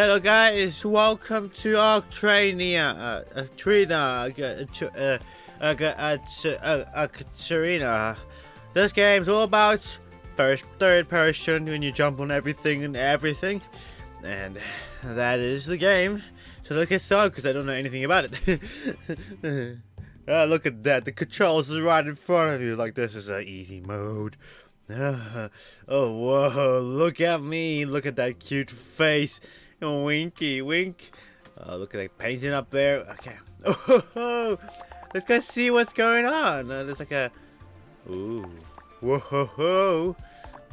Hello guys, welcome to Arctrania, uh, Trina, uh, uh, Trina. This game's all about first, third person when you jump on everything and everything. And that is the game. So let's get started because I don't know anything about it. oh, look at that. The controls are right in front of you. Like this is an easy mode. oh, whoa. Look at me. Look at that cute face. Winky, wink. Oh, look at that painting up there. Okay. Oh, let's go see what's going on. Uh, there's like a... Ooh. Whoa.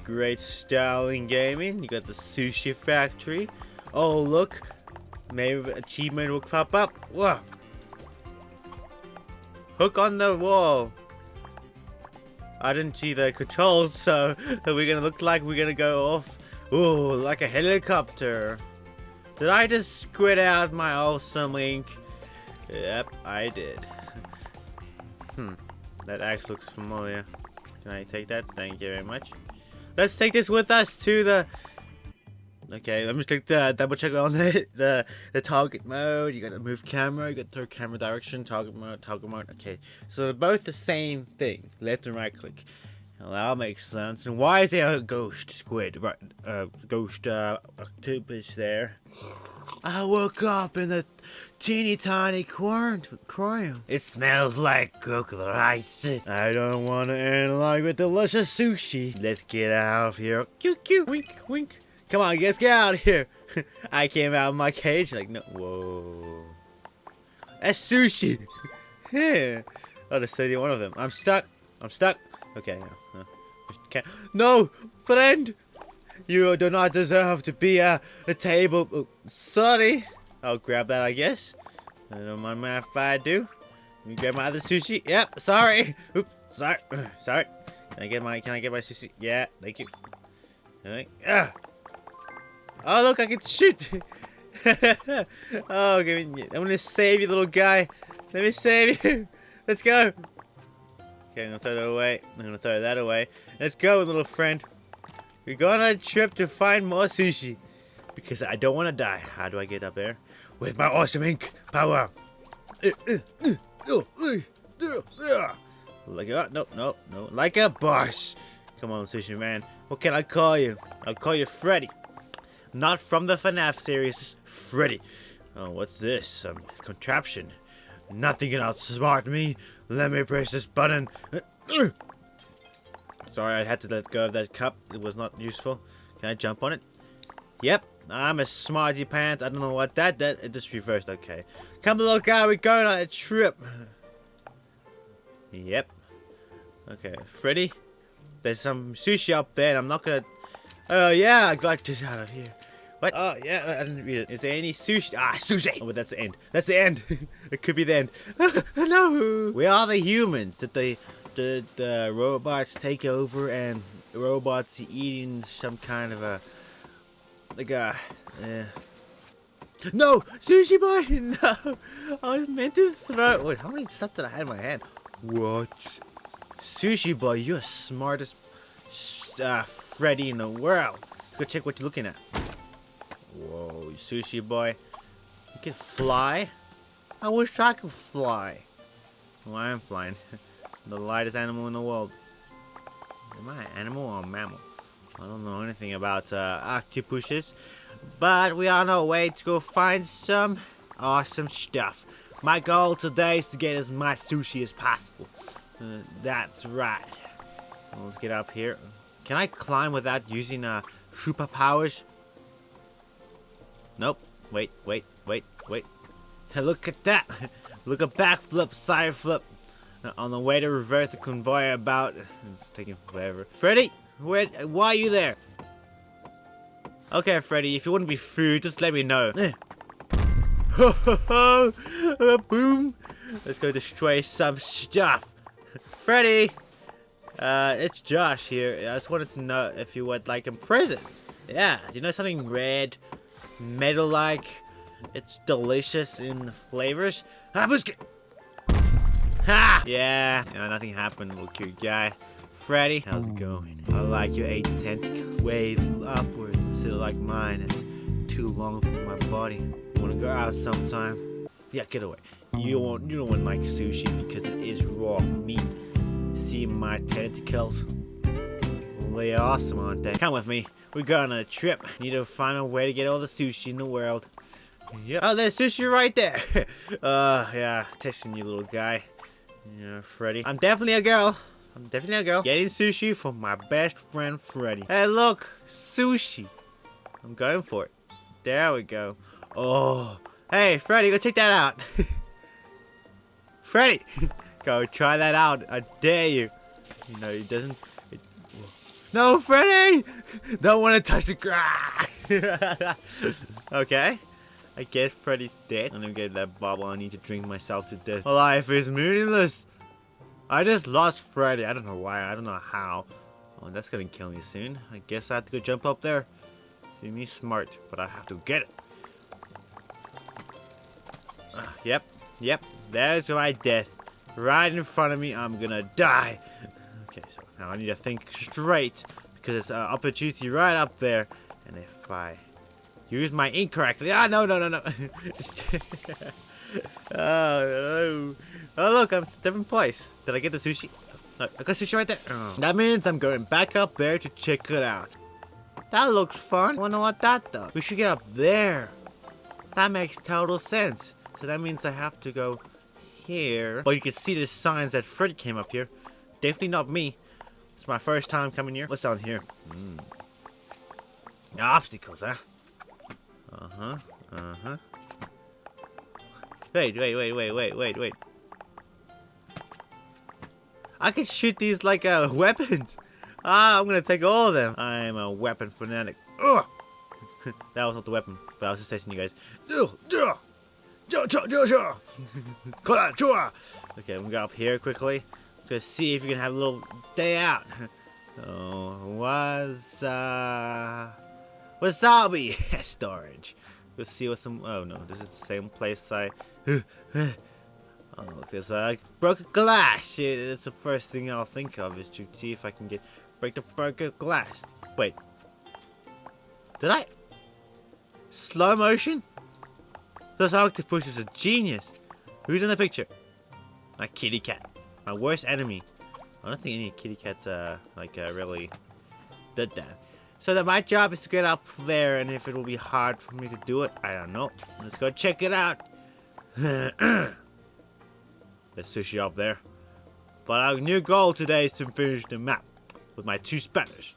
Great styling gaming. You got the sushi factory. Oh, look. Maybe achievement will pop up. Whoa. Hook on the wall. I didn't see the controls, so we're gonna look like we're gonna go off. Ooh, like a helicopter. Did I just squid out my awesome link? Yep, I did. hmm, that axe looks familiar. Can I take that? Thank you very much. Let's take this with us to the... Okay, let me take the double check on the, the the target mode. You got the move camera, you got the camera direction, target mode, target mode. Okay, so both the same thing, left and right click. Well, that makes sense. And why is there a ghost squid, right? Uh, ghost uh, octopus there? I woke up in a teeny tiny aquarium. It smells like coconut ice. I don't want to end like with delicious sushi. Let's get out of here. Cute, cute. Wink, wink. Come on, let's get out of here. I came out of my cage like, no. Whoa. That's sushi. yeah. Oh, there's 31 of them. I'm stuck. I'm stuck. Okay. No, no. no friend. You do not deserve to be at a table. Oh, sorry. I'll grab that, I guess. I don't mind if I do. Me grab my other sushi. Yep, sorry. Oops, sorry. Sorry. Can I get my can I get my sushi? Yeah, thank you. Alright. Ah. Oh look, I can shoot. oh, give me, I'm gonna save you, little guy. Let me save you. Let's go. Okay, I'm gonna throw that away. I'm gonna throw that away. Let's go, little friend. We're going on a trip to find more sushi. Because I don't want to die. How do I get up there? With my awesome ink power. Like a, no, no, no. Like a boss. Come on, sushi man. What can I call you? I'll call you Freddy. Not from the FNAF series, Freddy. Oh, what's this? Some contraption. Nothing can outsmart me. Let me press this button. Sorry, I had to let go of that cup. It was not useful. Can I jump on it? Yep, I'm a smarty pants. I don't know what that, that, it just reversed. Okay. Come little guy, we're going on a trip. Yep. Okay, Freddy. There's some sushi up there and I'm not gonna... Oh yeah, I got this out of here. What? Oh yeah, I didn't read it. Is there any sushi? Ah, sushi! Oh, but that's the end. That's the end. it could be the end. no! We are the humans that they the, the robots take over and the robots eating some kind of a like a uh, no sushi boy no I was meant to throw wait how many stuff did I have in my hand what sushi boy you're smartest uh, Freddy in the world let's go check what you're looking at whoa sushi boy you can fly I wish I could fly well I am flying the lightest animal in the world. Am I an animal or a mammal? I don't know anything about uh, octopuses, but we are on our way to go find some awesome stuff. My goal today is to get as much sushi as possible. Uh, that's right. let's get up here. Can I climb without using uh, superpowers? Nope. Wait, wait, wait, wait. Look at that. Look at backflip, side flip. On the way to reverse the convoy about... It's taking forever. Freddy? Where, why are you there? Okay, Freddy, if you want to be food, just let me know. Ho ho ho! Boom! Let's go destroy some stuff. Freddy! Uh, it's Josh here. I just wanted to know if you would like a present. Yeah, you know something red, metal-like? It's delicious in flavors. Ah, Ha! Yeah, yeah, nothing happened, little cute guy. Freddy, how's it going? I like your eight tentacles. Waves upwards instead of like mine. It's too long for my body. Wanna go out sometime? Yeah, get away. You won't. You don't want like sushi because it is raw meat. See my tentacles? Well, they are awesome, aren't they? Come with me. We're going on a trip. Need to find a way to get all the sushi in the world. Yeah. Oh, there's sushi right there. uh, yeah. Testing you, little guy. Yeah, Freddy. I'm definitely a girl. I'm definitely a girl. Getting sushi from my best friend, Freddy. Hey, look. Sushi. I'm going for it. There we go. Oh. Hey, Freddy, go check that out. Freddy! go try that out. I dare you. You know, it doesn't... It, no, Freddy! Don't want to touch the ground. okay. I guess Freddy's dead. I'm gonna get that bubble. I need to drink myself to death. My life is meaningless. I just lost Freddy. I don't know why. I don't know how. Oh, that's gonna kill me soon. I guess I have to go jump up there. See me smart, but I have to get it. Uh, yep, yep. There's my death. Right in front of me. I'm gonna die. Okay, so now I need to think straight because it's an opportunity right up there. And if I use my ink correctly, ah, no, no, no, no. oh, oh, oh, look, I'm a different place. Did I get the sushi? No, I got sushi right there. Oh. That means I'm going back up there to check it out. That looks fun. I wonder what that does. We should get up there. That makes total sense. So that means I have to go here. But you can see the signs that Fred came up here. Definitely not me. It's my first time coming here. What's down here? Mm. Obstacles, huh? Uh-huh. Uh-huh. Wait, wait, wait, wait, wait, wait, wait. I can shoot these like uh, weapons. Ah, I'm gonna take all of them. I'm a weapon fanatic. Ugh! that was not the weapon, but I was just testing you guys. Okay, I'm gonna go up here quickly. To see if you can have a little day out. Oh, was uh, wasabi storage. Let's see what some. Oh no, this is the same place I. oh, look, there's a broken glass. It's the first thing I'll think of is to see if I can get break the broken glass. Wait, did I? Slow motion? This octopus is a genius. Who's in the picture? My kitty cat. My worst enemy. I don't think any kitty cats, uh, like, uh, really did that. So that my job is to get up there, and if it will be hard for me to do it, I don't know. Let's go check it out. There's sushi up there. But our new goal today is to finish the map with my two Spanish.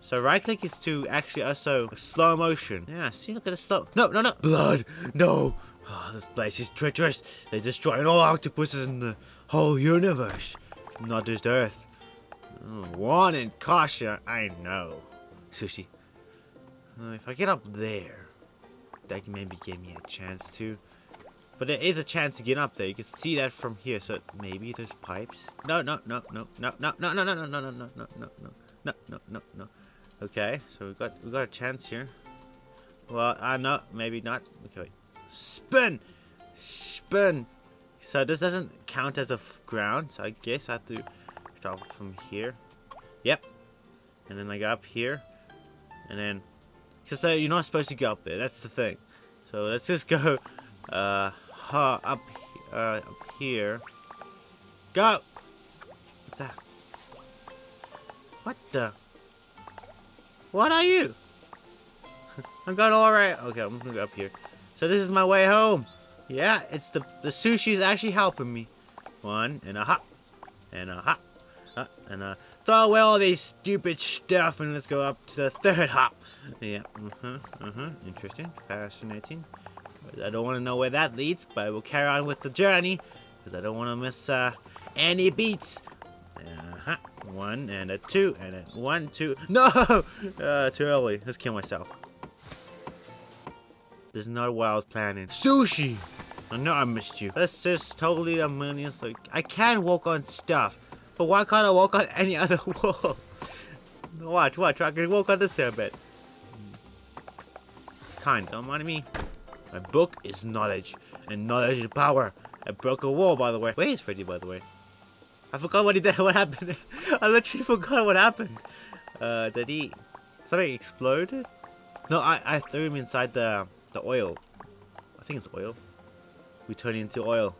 So right click is to actually also slow motion. Yeah, see, look at the slow. No, no, no. Blood. No. Oh, this place is treacherous. They're destroying all octopuses in the whole universe. Not just Earth. Oh, in caution. I know. Sushi. Uh, if I get up there, that maybe give me a chance to. But there is a chance to get up there. You can see that from here. So maybe there's pipes. No, no, no, no, no, no, no, no, no, no, no, no, no, no, no, no, no, no, no. No. Okay, so we got we got a chance here. Well, I uh, know maybe not. Okay, wait. Spin, spin. So this doesn't count as a ground. So I guess I have to start from here. Yep. And then I go up here, and then because you're not supposed to go up there. That's the thing. So let's just go uh up uh up here. Go. What's that? What the? What are you? I'm going all right. Okay, I'm gonna go up here. So this is my way home. Yeah, it's the the sushi's actually helping me. One and a hop, and a hop, uh, and a throw away all these stupid stuff, and let's go up to the third hop. Yeah, uh huh, uh huh. Interesting, fascinating. I don't want to know where that leads, but we'll carry on with the journey because I don't want to miss uh, any beats. Uh huh. One and a two and a one, two. No! Uh, too early. Let's kill myself. This is not what I was planning. Sushi! I know I missed you. This is totally a million. Like, I can walk on stuff, but why can't I walk on any other wall? watch, watch. I can walk on this here bit. Kind, don't mind me. My book is knowledge, and knowledge is power. I broke a wall, by the way. Where is Freddy, by the way? I forgot what he did. What happened? I literally forgot what happened. Uh, did he... Something exploded? No, I, I threw him inside the the oil. I think it's oil. We turned into oil.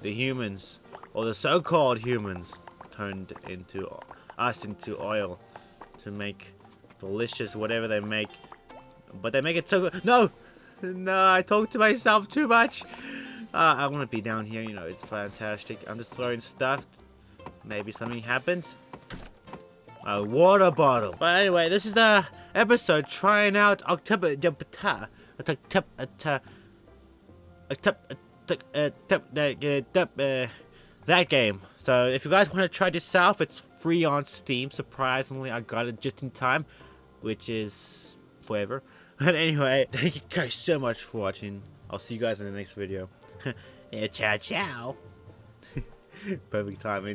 The humans, or the so-called humans, turned into us into oil to make delicious whatever they make. But they make it so good. No! No, I talk to myself too much. Uh, I want to be down here, you know, it's fantastic. I'm just throwing stuff. Maybe something happens. A water bottle. But anyway, this is the episode trying out October that game. So if you guys want to try this out, it's free on Steam. Surprisingly, I got it just in time, which is forever. But anyway, thank you guys so much for watching. I'll see you guys in the next video. yeah, ciao, ciao. Perfect timing.